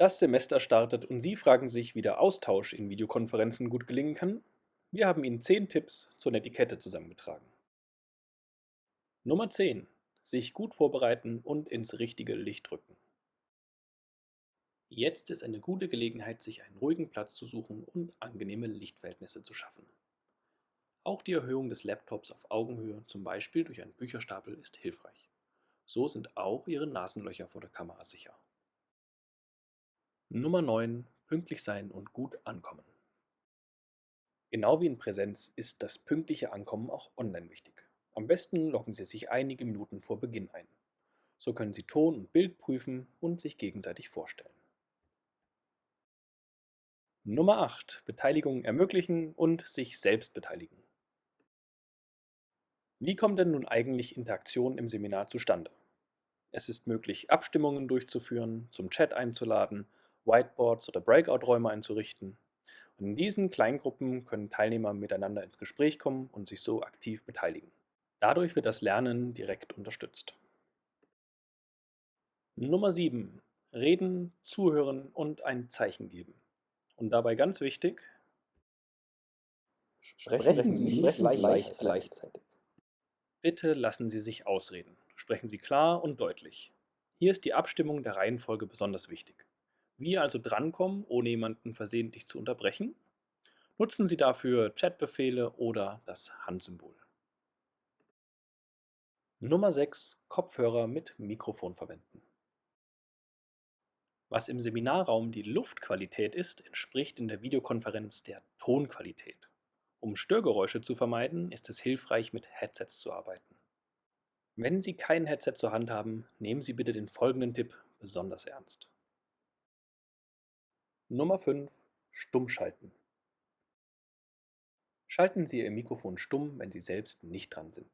Das Semester startet und Sie fragen sich, wie der Austausch in Videokonferenzen gut gelingen kann? Wir haben Ihnen 10 Tipps zur Netiquette zusammengetragen. Nummer 10. Sich gut vorbereiten und ins richtige Licht rücken. Jetzt ist eine gute Gelegenheit, sich einen ruhigen Platz zu suchen und angenehme Lichtverhältnisse zu schaffen. Auch die Erhöhung des Laptops auf Augenhöhe, zum Beispiel durch einen Bücherstapel, ist hilfreich. So sind auch Ihre Nasenlöcher vor der Kamera sicher. Nummer 9. Pünktlich sein und gut ankommen. Genau wie in Präsenz ist das pünktliche Ankommen auch online wichtig. Am besten loggen Sie sich einige Minuten vor Beginn ein. So können Sie Ton und Bild prüfen und sich gegenseitig vorstellen. Nummer 8. Beteiligung ermöglichen und sich selbst beteiligen. Wie kommt denn nun eigentlich Interaktion im Seminar zustande? Es ist möglich, Abstimmungen durchzuführen, zum Chat einzuladen Whiteboards oder Breakout-Räume einzurichten. Und in diesen Kleingruppen können Teilnehmer miteinander ins Gespräch kommen und sich so aktiv beteiligen. Dadurch wird das Lernen direkt unterstützt. Nummer 7. Reden, zuhören und ein Zeichen geben. Und dabei ganz wichtig, sprechen Sie nicht gleichzeitig. gleichzeitig. Bitte lassen Sie sich ausreden. Sprechen Sie klar und deutlich. Hier ist die Abstimmung der Reihenfolge besonders wichtig. Wie also drankommen, ohne jemanden versehentlich zu unterbrechen? Nutzen Sie dafür Chatbefehle oder das Handsymbol. Nummer 6. Kopfhörer mit Mikrofon verwenden. Was im Seminarraum die Luftqualität ist, entspricht in der Videokonferenz der Tonqualität. Um Störgeräusche zu vermeiden, ist es hilfreich, mit Headsets zu arbeiten. Wenn Sie kein Headset zur Hand haben, nehmen Sie bitte den folgenden Tipp besonders ernst. Nummer 5. Stumm schalten. Schalten Sie Ihr Mikrofon stumm, wenn Sie selbst nicht dran sind.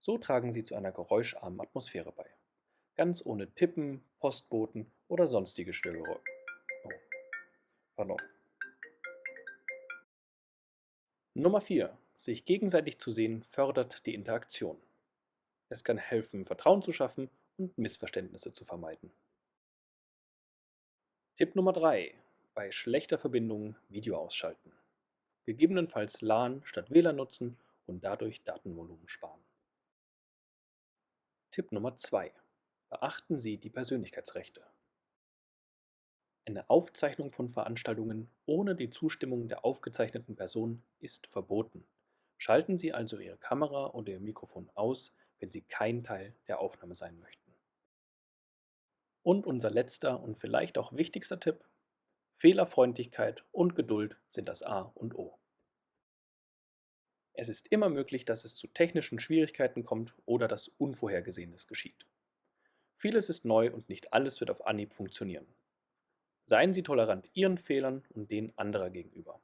So tragen Sie zu einer geräuscharmen Atmosphäre bei. Ganz ohne Tippen, Postboten oder sonstige Störgeräusche. Oh. Pardon. Nummer 4. Sich gegenseitig zu sehen fördert die Interaktion. Es kann helfen, Vertrauen zu schaffen und Missverständnisse zu vermeiden. Tipp Nummer 3 bei schlechter Verbindung Video ausschalten. Gegebenenfalls LAN statt WLAN nutzen und dadurch Datenvolumen sparen. Tipp Nummer 2. Beachten Sie die Persönlichkeitsrechte. Eine Aufzeichnung von Veranstaltungen ohne die Zustimmung der aufgezeichneten Person ist verboten. Schalten Sie also Ihre Kamera oder Ihr Mikrofon aus, wenn Sie kein Teil der Aufnahme sein möchten. Und unser letzter und vielleicht auch wichtigster Tipp, Fehlerfreundlichkeit und Geduld sind das A und O. Es ist immer möglich, dass es zu technischen Schwierigkeiten kommt oder dass Unvorhergesehenes geschieht. Vieles ist neu und nicht alles wird auf Anhieb funktionieren. Seien Sie tolerant Ihren Fehlern und denen anderer gegenüber.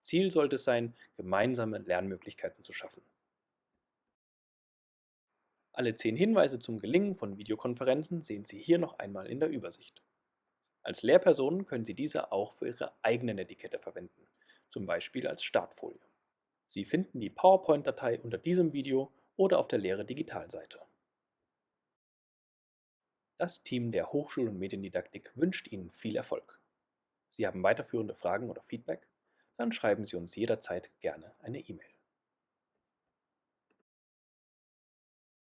Ziel sollte es sein, gemeinsame Lernmöglichkeiten zu schaffen. Alle zehn Hinweise zum Gelingen von Videokonferenzen sehen Sie hier noch einmal in der Übersicht. Als Lehrperson können Sie diese auch für Ihre eigenen Etikette verwenden, zum Beispiel als Startfolie. Sie finden die PowerPoint-Datei unter diesem Video oder auf der Lehre Digitalseite. Das Team der Hochschul- und Mediendidaktik wünscht Ihnen viel Erfolg. Sie haben weiterführende Fragen oder Feedback? Dann schreiben Sie uns jederzeit gerne eine E-Mail.